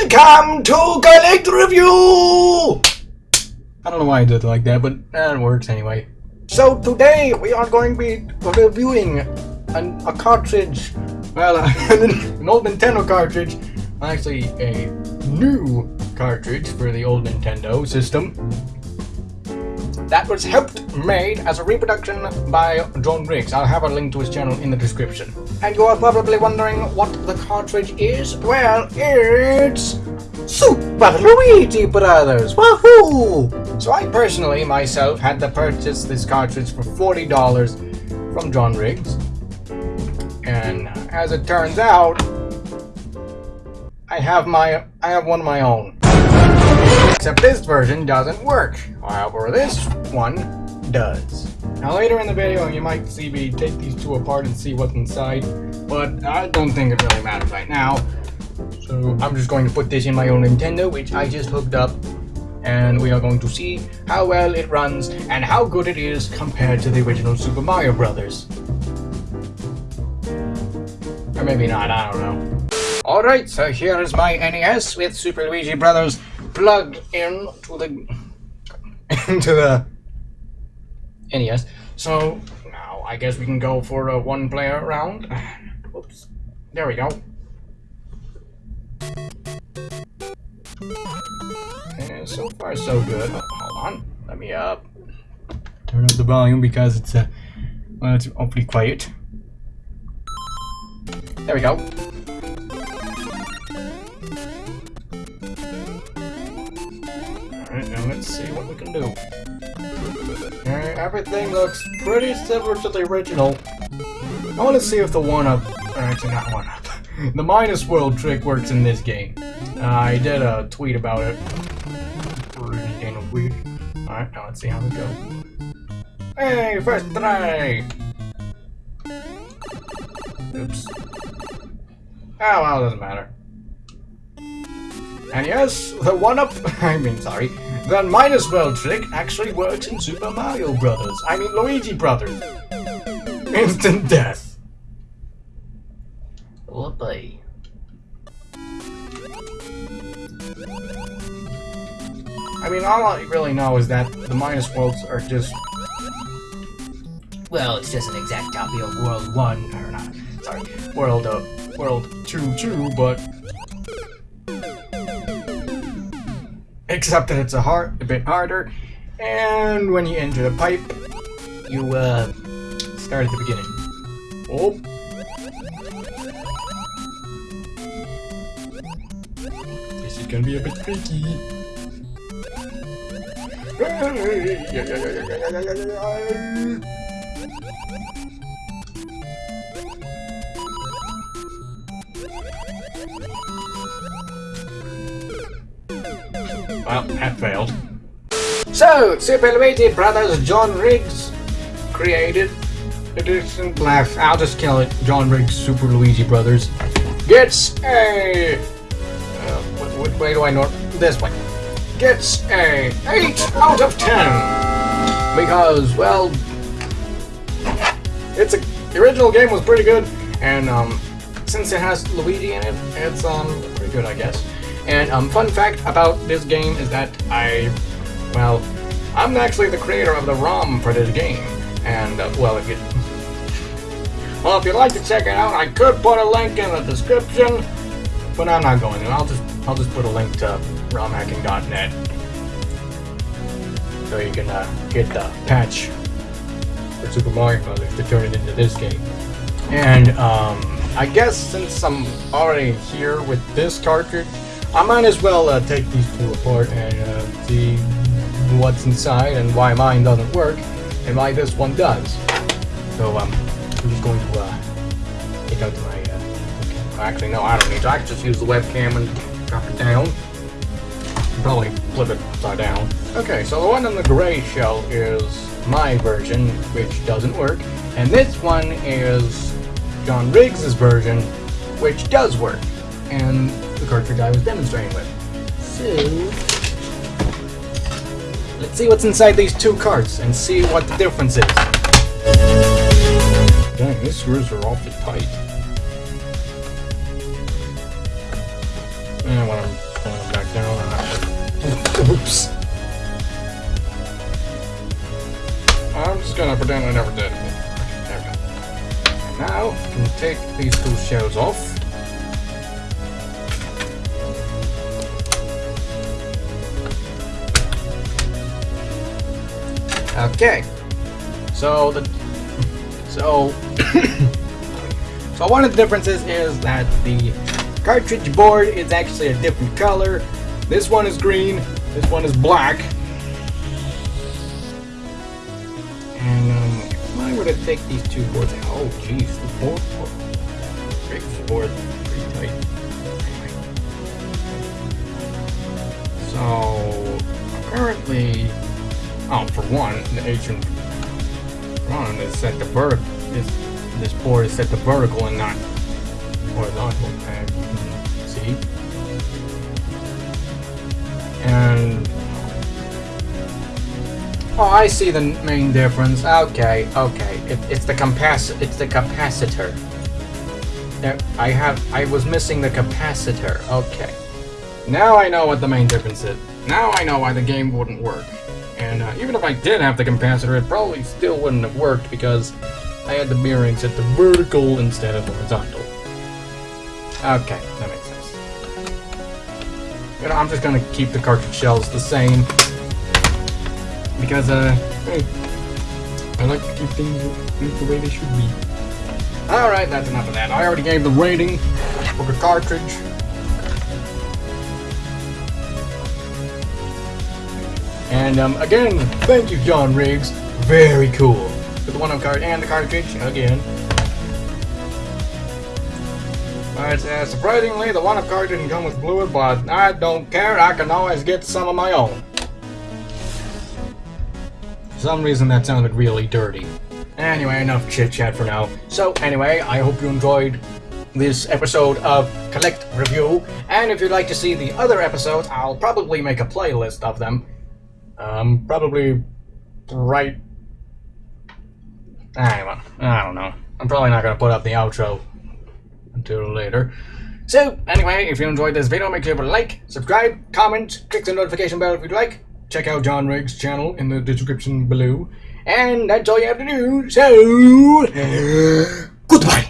Welcome to Collect Review! I don't know why I did it like that, but uh, it works anyway. So today we are going to be reviewing an, a cartridge, well, an old Nintendo cartridge, actually a new cartridge for the old Nintendo system that was helped made as a reproduction by John Riggs. I'll have a link to his channel in the description. And you are probably wondering what the cartridge is? Well, it's Super Luigi Brothers! Wahoo! So I personally, myself, had to purchase this cartridge for $40 from John Riggs. And as it turns out, I have my I have one of my own. Except this version doesn't work. However, this one does. Now later in the video you might see me take these two apart and see what's inside, but I don't think it really matters right now. So I'm just going to put this in my own Nintendo, which I just hooked up, and we are going to see how well it runs and how good it is compared to the original Super Mario Brothers. Or maybe not, I don't know. Alright, so here is my NES with Super Luigi Brothers plugged in to the into the NES. So now I guess we can go for a one player round. Oops. There we go. And so far so good. Oh, hold on. Let me uh turn up the volume because it's uh well it's awfully quiet. There we go. Alright, now let's see what we can do. Everything looks pretty similar to the original. I want to see if the one-up, actually not one-up, the minus world trick works in this game. Uh, I did a tweet about it. Alright, now let's see how it goes. Hey, first try! Oops. Oh, well, it doesn't matter. And yes, the one-up, I mean, sorry, the minus world trick actually works in Super Mario Brothers. I mean, Luigi Brothers. Instant death. Whoopee. I mean, all I really know is that the minus worlds are just... Well, it's just an exact copy of World 1, or not, sorry, World, uh, World 2-2, but except that it's a hard, a bit harder, and when you enter the pipe, you uh, start at the beginning. Oh. This is gonna be a bit tricky. Well, that failed. So, Super Luigi Brothers John Riggs created edition black. I'll just kill it. John Riggs Super Luigi Brothers gets a. Uh, what, what way do I know? This way. Gets a 8 out of 10. Because, well, it's a. The original game was pretty good, and um, since it has Luigi in it, it's um pretty good, I guess. And um, fun fact about this game is that I, well, I'm actually the creator of the ROM for this game. And, uh, well, if you, well, if you'd like to check it out, I could put a link in the description, but I'm not going to. I'll just, I'll just put a link to romhacking.net so you can uh, get the patch for Super Mario Brothers to turn it into this game. And um, I guess since I'm already here with this cartridge, I might as well uh, take these two apart and uh, see what's inside and why mine doesn't work and why this one does. So um, I'm just going to uh, take out my. Uh, actually, no, I don't need to. I can just use the webcam and drop it down. Probably flip it upside down. Okay, so the one in the gray shell is my version, which doesn't work, and this one is John Riggs' version, which does work. And cartridge I was demonstrating with. So, let's see what's inside these two carts and see what the difference is. Dang, these screws are awfully tight. And when I'm pulling them back down. Uh, Oops. I'm just gonna pretend I never did. There we go. And now, I can take these two shells off. Okay. So the so so one of the differences is that the cartridge board is actually a different color. This one is green. This one is black. And um, if I were to take these two boards, oh jeez, the board, board, board, pretty tight. Oh, for one, the ancient run is set to vertical. This this board is set to vertical and not horizontal. And see, and oh, I see the main difference. Okay, okay, it, it's the capac it's the capacitor. There, I have I was missing the capacitor. Okay, now I know what the main difference is. Now I know why the game wouldn't work. And uh, even if I did have the capacitor, it probably still wouldn't have worked because I had the mirroring set to vertical instead of horizontal. Okay, that makes sense. You know, I'm just gonna keep the cartridge shells the same because, uh, I like to keep things the way they should be. Alright, that's enough of that. I already gave the rating for the cartridge. And um, again, thank you, John Riggs. Very cool. For the one-up card and the cartridge again. But uh, surprisingly, the one-up card didn't come with fluid, but I don't care. I can always get some of my own. For some reason, that sounded really dirty. Anyway, enough chit-chat for now. So, anyway, I hope you enjoyed this episode of Collect Review. And if you'd like to see the other episodes, I'll probably make a playlist of them. Um, probably right. I don't, I don't know. I'm probably not gonna put up the outro until later. So, anyway, if you enjoyed this video, make sure to like, subscribe, comment, click the notification bell if you'd like. Check out John Riggs' channel in the description below. And that's all you have to do. So, goodbye.